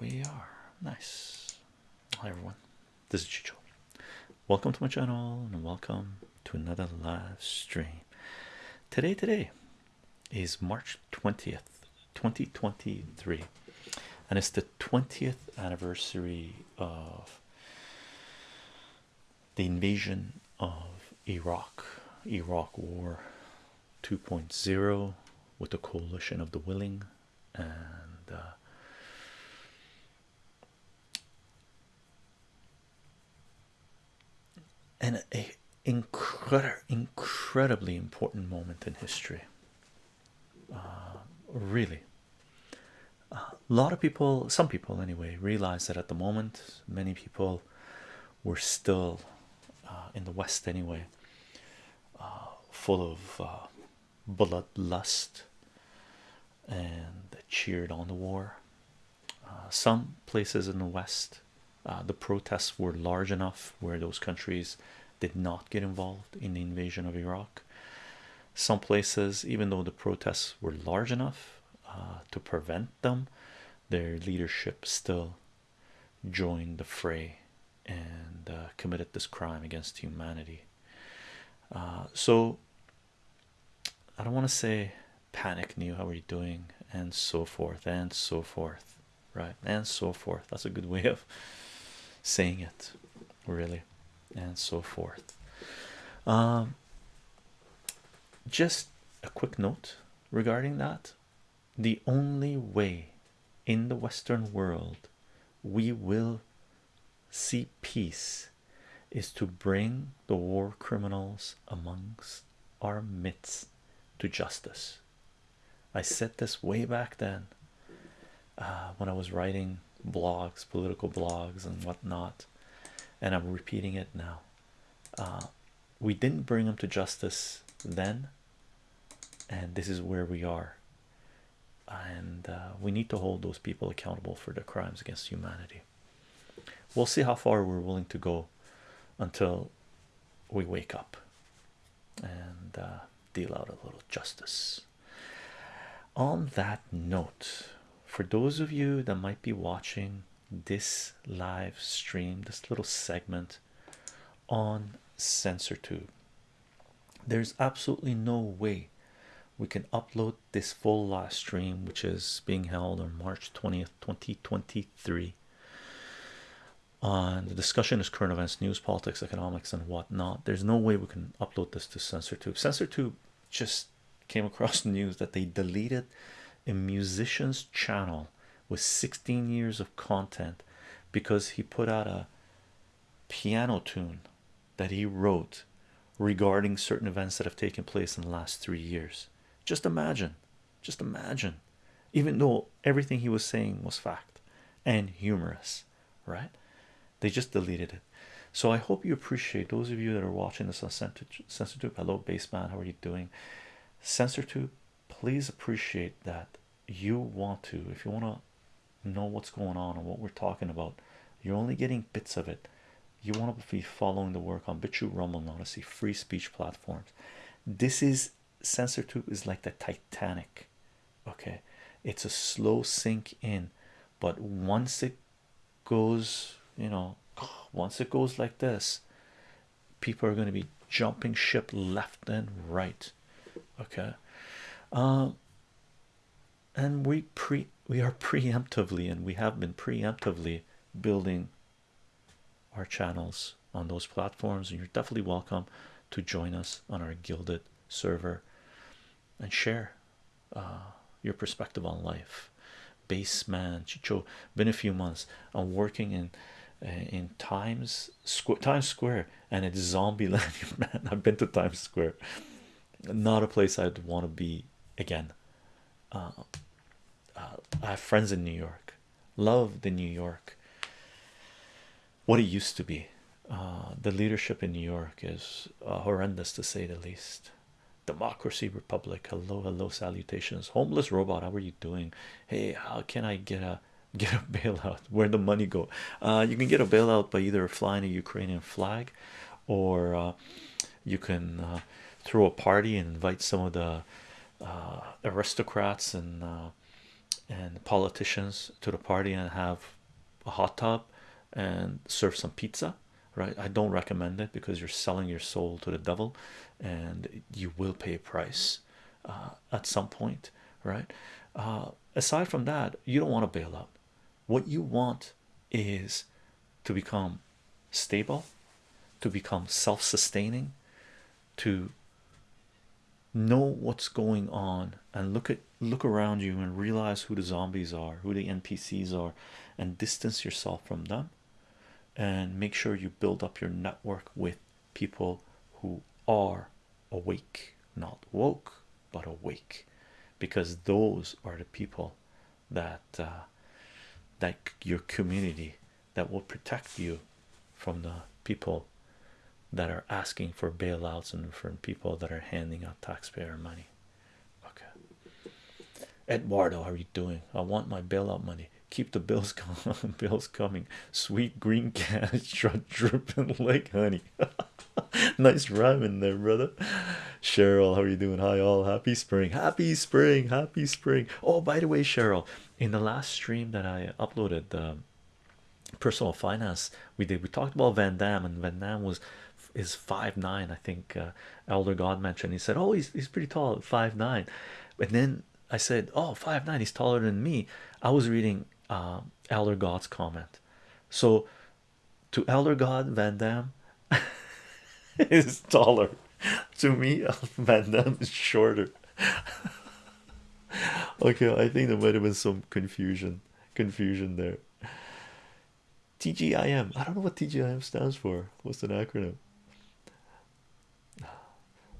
we are. Nice. Hi everyone. This is Chycho. Welcome to my channel and welcome to another live stream. Today, today is March 20th, 2023, and it's the 20th anniversary of the invasion of Iraq, Iraq War 2.0 with the coalition of the willing and uh, and a incredible incredibly important moment in history. Uh, really. A lot of people some people anyway realize that at the moment many people were still uh, in the west anyway uh, full of uh, bloodlust and cheered on the war. Some places in the west the protests were large enough where those countries did not get involved in the invasion of Iraq. Some places even though the protests were large enough uh, to prevent them their leadership still joined the fray and uh, committed this crime against humanity. Uh, so I don't want to say panic new how are you doing? And so forth and so forth right? And so forth. That's a good way of saying it really and so forth. Um, just a quick note regarding that. The only way in the western world we will see peace is to bring the war criminals amongst our midst to justice. I said this way back then uh, when i was writing blogs political blogs and whatnot and i'm repeating it now. Uh, we didn't bring them to justice then and this is where we are. And uh, we need to hold those people accountable for their crimes against humanity. We'll see how far we're willing to go until we wake up and uh, deal out a little justice. On that note for those of you that might be watching this live stream this little segment on CensorTube there's absolutely no way we can upload this full live stream which is being held on March 20th 2023 on the discussion is current events news politics economics and whatnot. There's no way we can upload this to CensorTube CensorTube just came across news that they deleted a musician's channel with 16 years of content because he put out a piano tune that he wrote regarding certain events that have taken place in the last three years. Just imagine, just imagine, even though everything he was saying was fact and humorous, right? They just deleted it. So I hope you appreciate those of you that are watching this on CensorTube. Hello, Baseman, how are you doing? CensorTube, please appreciate that you want to, if you want to know what's going on and what we're talking about, you're only getting bits of it you want to be following the work on BitChute, Rumble, Odysee, free speech platforms. This is CensorTube is like the Titanic. Okay, it's a slow sink in, but once it goes, you know, once it goes like this, people are going to be jumping ship left and right. Okay, um, and we pre we are preemptively, and we have been preemptively building our channels on those platforms and you're definitely welcome to join us on our Guilded server and share uh, your perspective on life. Baseman chycho been a few months. I'm working in uh, in times square times square and it's zombie land man. I've been to times square. Not a place i'd want to be again uh, uh, i have friends in new york love the new york what it used to be. Uh, the leadership in New York is uh, horrendous to say the least. Democracy Republic, hello, hello, salutations. Homeless robot, how are you doing? Hey, how can I get a get a bailout? Where the money go? Uh, you can get a bailout by either flying a Ukrainian flag, or uh, you can uh, throw a party and invite some of the uh, aristocrats and and politicians to the party and have a hot tub and serve some pizza right? I don't recommend it because you're selling your soul to the devil and you will pay a price uh, at some point right? Uh, aside from that you don't want to bail out. What you want is to become stable to become self-sustaining to know what's going on and look at look around you and realize who the zombies are who the npcs are and distance yourself from them and make sure you build up your network with people who are awake not woke but awake. Because those are the people that uh, that your community that will protect you from the people that are asking for bailouts and from people that are handing out taxpayer money. Okay, Eduardo, how are you doing? I want my bailout money. Keep the bills coming. bills coming. Sweet green cash, dripping like honey. nice rhyming there, brother. Cheryl, how are you doing? Hi, all. Happy spring. Happy spring. Happy spring. Oh, by the way, Cheryl, in the last stream that I uploaded, um, personal finance we did we talked about van Damme, and van Damme was is five nine i think uh, elder god mentioned. He said oh he's, he's pretty tall five nine. And then i said oh five nine he's taller than me. I was reading uh, elder god's comment. So to elder god van Damme is taller. To me van Damme is shorter. Okay i think there might have been some confusion confusion there. TGIM. I don't know what TGIM stands for. What's an acronym?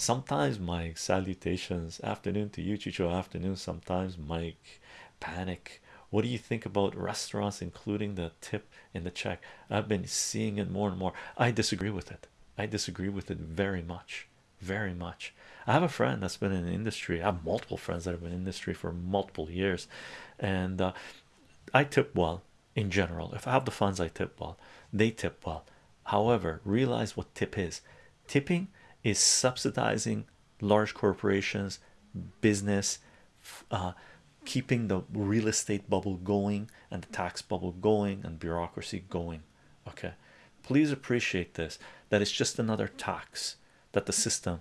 Sometimes Mike, salutations. Afternoon to you, Chycho. Afternoon. Sometimes Mike, panic. What do you think about restaurants including the tip in the check? I've been seeing it more and more. I disagree with it. I disagree with it very much, very much. I have a friend that's been in the industry. I have multiple friends that have been in industry for multiple years, and uh, I tip well in general. If I have the funds, I tip well. They tip well. However, realize what tip is. Tipping is subsidizing large corporations, business, uh, keeping the real estate bubble going and the tax bubble going and bureaucracy going. Okay, please appreciate this that it's just another tax that the system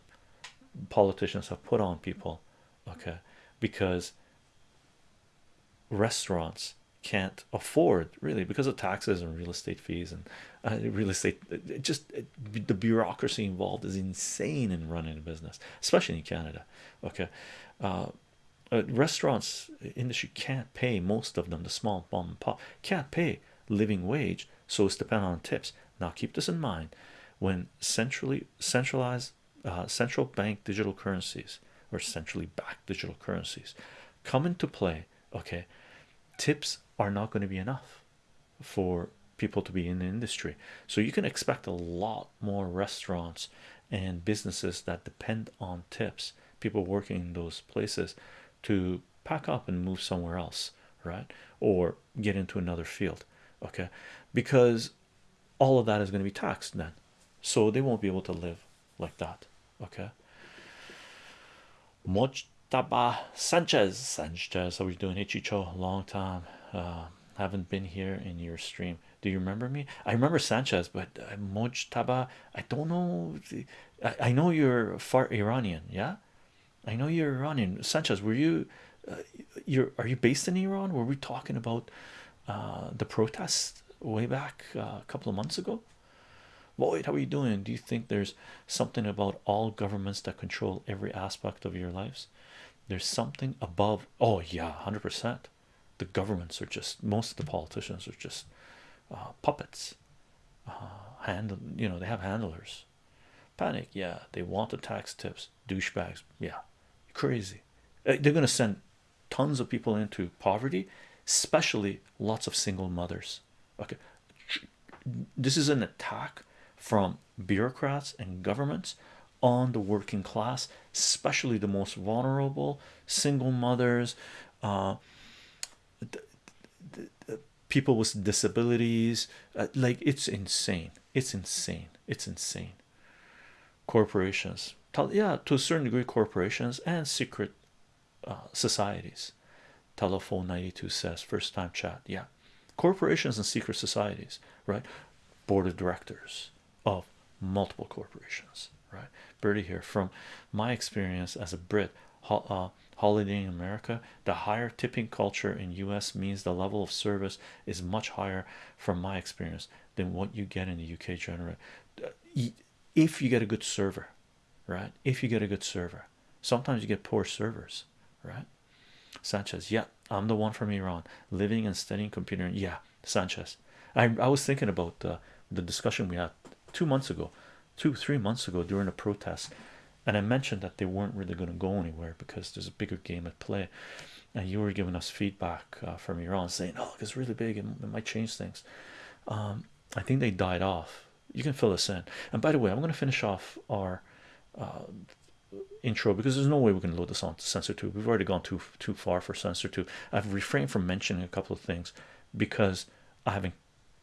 politicians have put on people. Okay, because restaurants can't afford really because of taxes and real estate fees and uh, real estate it just it, the bureaucracy involved is insane in running a business especially in canada okay? Uh, uh, restaurants industry can't pay most of them the small mom and pop can't pay living wage so it's dependent on tips. Now keep this in mind when centrally centralized uh, central bank digital currencies or centrally backed digital currencies come into play okay tips are not going to be enough for people to be in the industry. So you can expect a lot more restaurants and businesses that depend on tips people working in those places to pack up and move somewhere else right? Or get into another field okay? Because all of that is going to be taxed then. So they won't be able to live like that okay Mojtaba Sanchez. Sanchez how are you doing hey Chycho long time. Uh, haven't been here in your stream. Do you remember me? I remember Sanchez but uh, Mojtaba I don't know I, I know you're far Iranian yeah? I know you're Iranian. Sanchez were you uh, you're are you based in Iran? Were we talking about uh, the protests way back uh, a couple of months ago? Lloyd how are you doing? Do you think there's something about all governments that control every aspect of your lives there's something above oh yeah 100 percent. The governments are just most of the politicians are just uh, puppets. Uh, you know they have handlers. Panic yeah. They want the tax tips douchebags yeah. Crazy. Uh, they're to send tons of people into poverty especially lots of single mothers. Okay. This is an attack from bureaucrats and governments on the working class especially the most vulnerable single mothers uh, people with disabilities uh, like it's insane. It's insane. It's insane. Corporations yeah to a certain degree corporations and secret uh, societies. Telephone 92 says first time chat yeah. Corporations and secret societies right? Board of directors of multiple corporations right? Birdie here. From my experience as a brit uh, holiday in america the higher tipping culture in us means the level of service is much higher from my experience than what you get in the uk generally. Uh, if you get a good server right? If you get a good server. Sometimes you get poor servers right? Sanchez yeah i'm the one from iran living and studying computer. Yeah sanchez. I, I was thinking about uh, the discussion we had two months ago two three months ago during a protest and i mentioned that they weren't really going to go anywhere because there's a bigger game at play. And you were giving us feedback uh, from iran saying oh it's really big and it might change things. Um, i think they died off. You can fill this in. And by the way i'm going to finish off our uh, intro because there's no way we can load this on CensorTube we've already gone too too far for CensorTube i've refrained from mentioning a couple of things because i haven't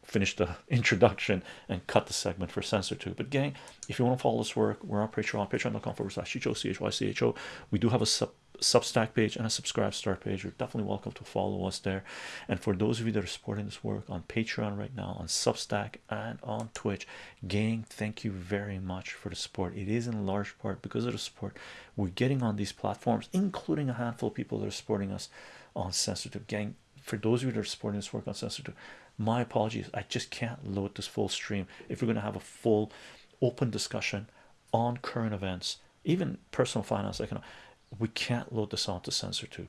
finished the introduction and cut the segment for CensorTube but gang if you want to follow this work we're on patreon patreon.com forward slash chycho we do have a sub substack page and a SubscribeStar page. You're definitely welcome to follow us there. And for those of you that are supporting this work on patreon right now on substack and on twitch gang thank you very much for the support. It is in large part because of the support we're getting on these platforms including a handful of people that are supporting us on sensitive gang for those of you that are supporting this work on sensitive my apologies. I just can't load this full stream if we're going to have a full open discussion on current events even personal finance know we can't load this onto CensorTube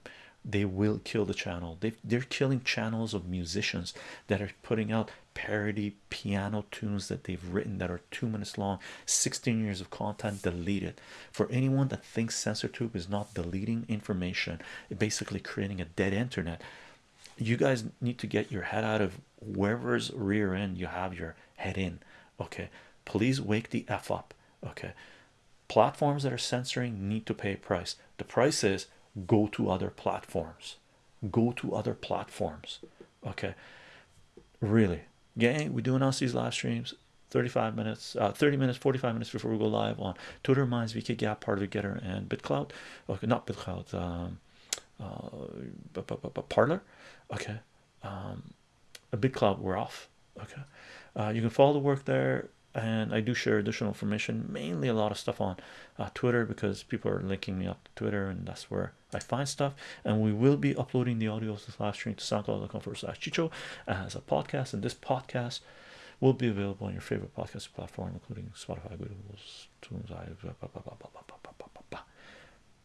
they will kill the channel. They they're killing channels of musicians that are putting out parody piano tunes that they've written that are two minutes long 16 years of content deleted. For anyone that thinks CensorTube is not deleting information basically creating a dead internet you guys need to get your head out of wherever's rear end you have your head in okay? Please wake the f up okay? Platforms that are censoring need to pay a price. The price is go to other platforms. Go to other platforms okay? Really. Gang we do announce these live streams 35 minutes uh 30 minutes 45 minutes before we go live on twitter minds vk gab part of the gettr and bitclout. Okay not bitclout um uh parler okay. Um a bitclout we're off. Okay. Uh you can follow the work there and I do share additional information mainly a lot of stuff on uh, Twitter because people are linking me up to Twitter and that's where I find stuff. And we will be uploading the audio of this live stream to soundcloud.com forward slash chycho as a podcast and this podcast will be available on your favorite podcast platform including Spotify, Google, Tunes,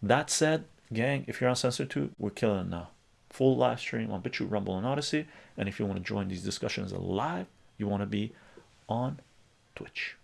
that said gang if you're on CensorTube we're killing it now. Full live stream on BitChute, Rumble and Odysee. And if you want to join these discussions live you want to be on Twitch